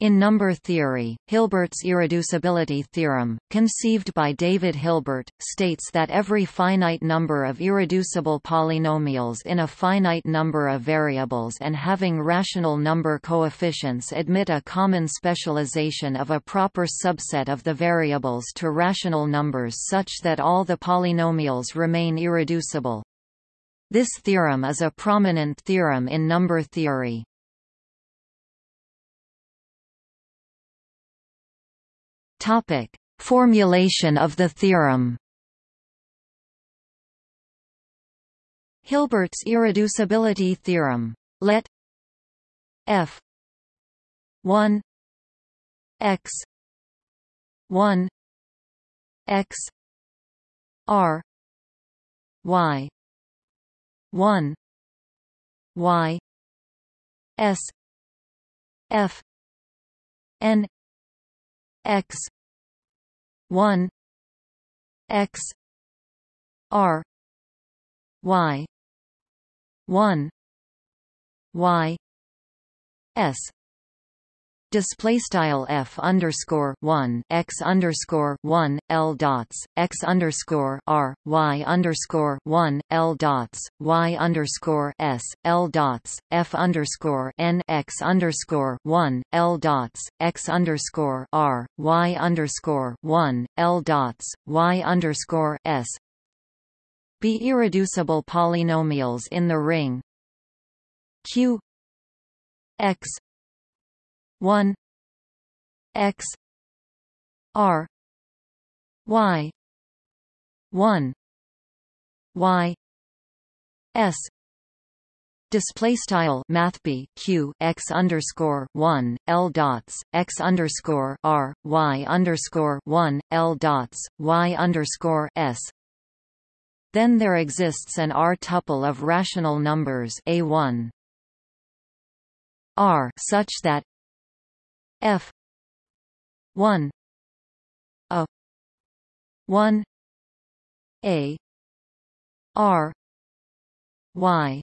In number theory, Hilbert's irreducibility theorem, conceived by David Hilbert, states that every finite number of irreducible polynomials in a finite number of variables and having rational number coefficients admit a common specialization of a proper subset of the variables to rational numbers such that all the polynomials remain irreducible. This theorem is a prominent theorem in number theory. Topic: Formulation of the theorem. Hilbert's irreducibility theorem. Let f 1 x 1 x r y 1 y s f n x. 1 x. R. Y. 1 y. S display style f underscore one x underscore one l dots x underscore r y underscore one l dots y underscore s l dots f underscore n x underscore one l dots x underscore r y underscore one l dots y underscore s. Be irreducible polynomials in the ring. Q x 1 x r y 1 y s Display style Math q x underscore one l dots x underscore r y underscore one l dots y underscore s. Then there exists an R tuple of rational numbers a one R such that F. one. A. one. A. R. Y.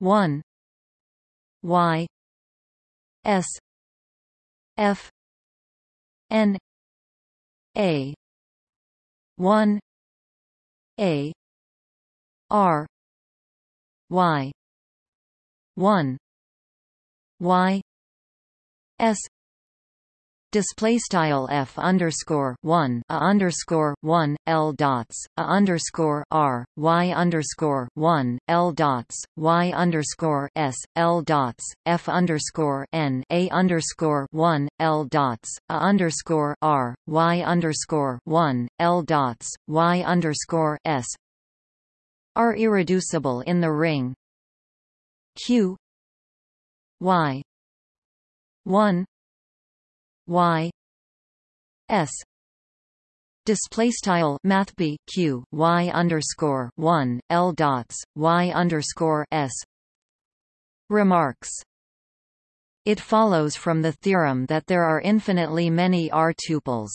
one. Y. S. F. N. A. one. A. R. Y. one. Y S display style f underscore one a underscore one l dots a underscore r y underscore one l dots y underscore s l dots f underscore n a underscore one l dots a underscore r y underscore one l dots y underscore s are irreducible in the ring. Q y 1 y s display style math q y underscore 1 l dots y underscore s remarks it follows from the theorem that there are infinitely many R tuples.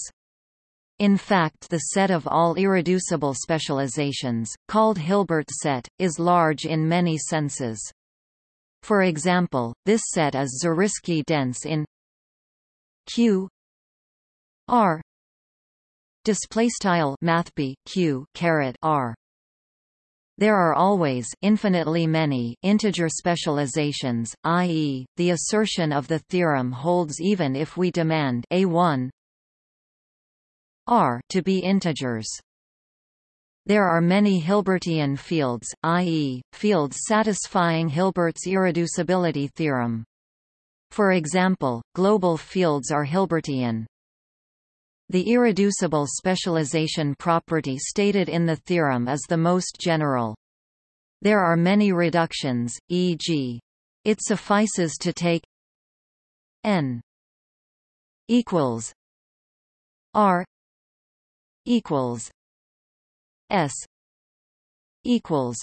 In fact the set of all irreducible specializations, called Hilbert set, is large in many senses. For example, this set is Zariski dense in Q R display style math Q caret R there are always infinitely many integer specializations, i.e., the assertion of the theorem holds even if we demand a1 r to be integers. There are many Hilbertian fields, i.e., fields satisfying Hilbert's irreducibility theorem. For example, global fields are Hilbertian. The irreducible specialization property stated in the theorem is the most general. There are many reductions, e.g. it suffices to take n equals r equals S equals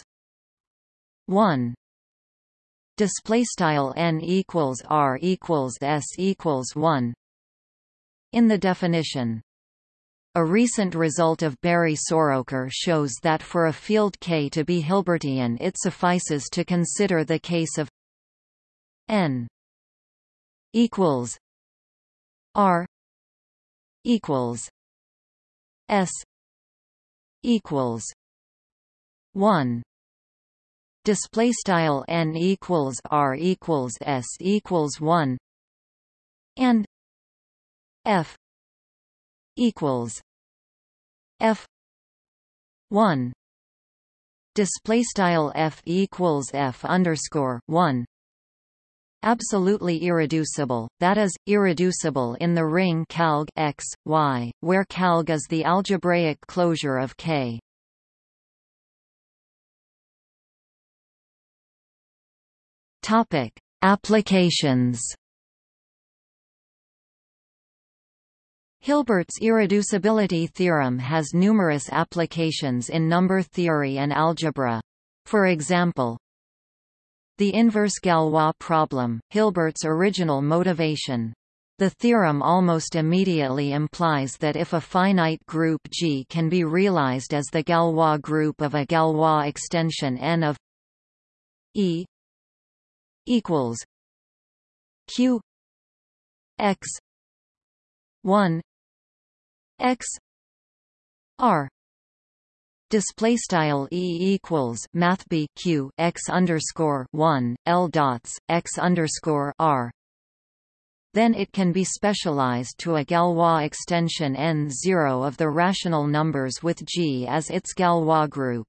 one. Display style n equals r equals s equals 1 in the definition a recent result of Bary-Soroker shows that for a field K to be Hilbertian it suffices to consider the case of n equals R equals S equals one. Display style n equals r equals s equals 1 and f equals f 1 display style f equals f underscore 1 absolutely irreducible, that is, irreducible in the ring calg x, y, where calg is the algebraic closure of K. Topic: Applications. Hilbert's irreducibility theorem has numerous applications in number theory and algebra. For example, the inverse Galois problem, Hilbert's original motivation. The theorem almost immediately implies that if a finite group G can be realized as the Galois group of a Galois extension n of E equals q x 1 x r display style e equals math b q x underscore 1 l dots x underscore r then it can be specialized to a Galois extension n0 of the rational numbers with G as its Galois group.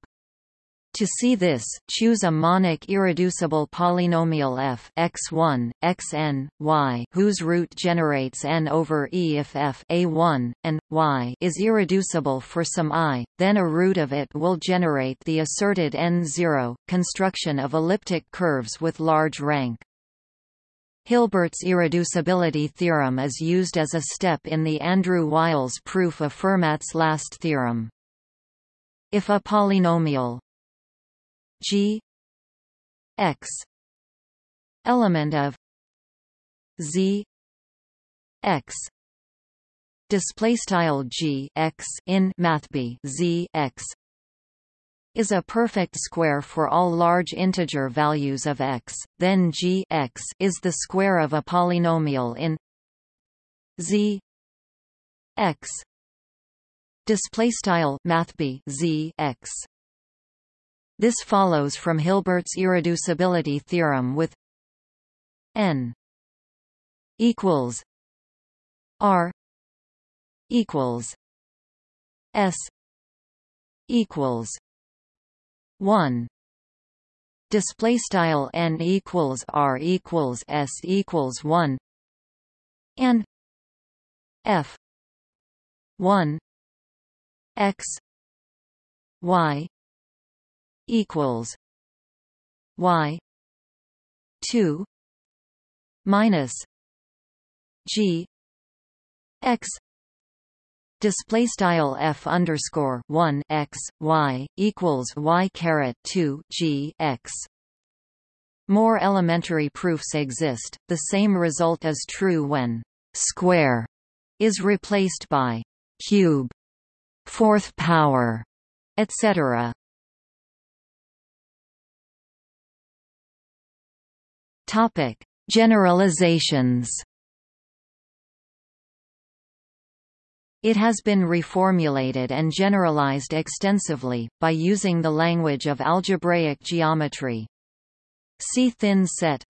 To see this, choose a monic irreducible polynomial f x1, xn, y whose root generates n over e if f a1, and, y is irreducible for some i, then a root of it will generate the asserted n0, construction of elliptic curves with large rank. Hilbert's irreducibility theorem is used as a step in the Andrew-Wiles proof of Fermat's last theorem. If a polynomial G. X. Element of Z. X. Display style G. X in mathb Z. X. is a perfect square for all large integer values of x, then g. X is the square of a polynomial in z. X. Display style mathb z. X this follows from Hilbert's irreducibility theorem with n equals r equals s equals 1 display style n equals r equals s equals 1 and f 1 x y equals y 2 minus g x display style f underscore 1 x y equals y caret 2 g x. More elementary proofs exist the same result is true when square is replaced by cube fourth power etc Topic: Generalizations. It has been reformulated and generalized extensively, by using the language of algebraic geometry. See thin set.